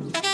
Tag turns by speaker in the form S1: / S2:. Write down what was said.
S1: Ooh.